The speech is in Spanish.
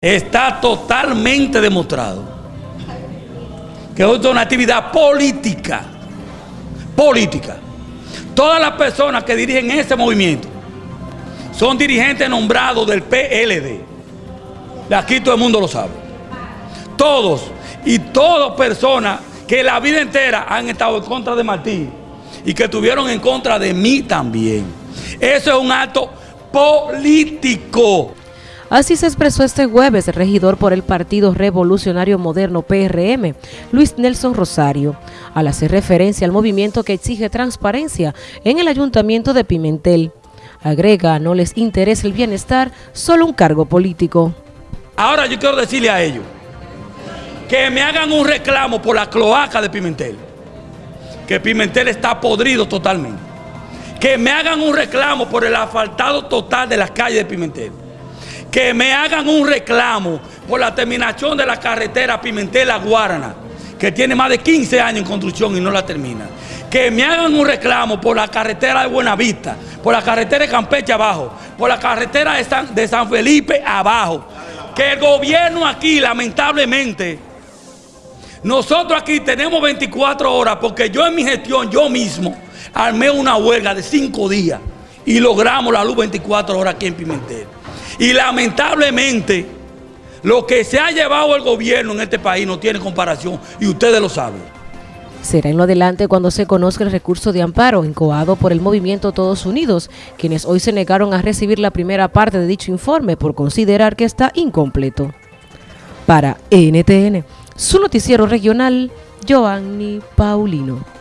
Está totalmente demostrado que es una actividad política. Política. Todas las personas que dirigen ese movimiento son dirigentes nombrados del PLD. Aquí todo el mundo lo sabe. Todos y todas personas que la vida entera han estado en contra de Martín y que estuvieron en contra de mí también. Eso es un acto político. Así se expresó este jueves el regidor por el Partido Revolucionario Moderno PRM, Luis Nelson Rosario, al hacer referencia al movimiento que exige transparencia en el Ayuntamiento de Pimentel. Agrega, no les interesa el bienestar, solo un cargo político. Ahora yo quiero decirle a ellos que me hagan un reclamo por la cloaca de Pimentel, que Pimentel está podrido totalmente. Que me hagan un reclamo por el asfaltado total de las calles de Pimentel que me hagan un reclamo por la terminación de la carretera Pimentel-La Guarana, que tiene más de 15 años en construcción y no la termina. Que me hagan un reclamo por la carretera de Buenavista, por la carretera de Campeche abajo, por la carretera de San, de San Felipe abajo. Que el gobierno aquí, lamentablemente, nosotros aquí tenemos 24 horas porque yo en mi gestión, yo mismo, armé una huelga de 5 días y logramos la luz 24 horas aquí en Pimentel. Y lamentablemente, lo que se ha llevado el gobierno en este país no tiene comparación y ustedes lo saben. Será en lo adelante cuando se conozca el recurso de amparo incoado por el movimiento Todos Unidos, quienes hoy se negaron a recibir la primera parte de dicho informe por considerar que está incompleto. Para NTN, su noticiero regional, Joanny Paulino.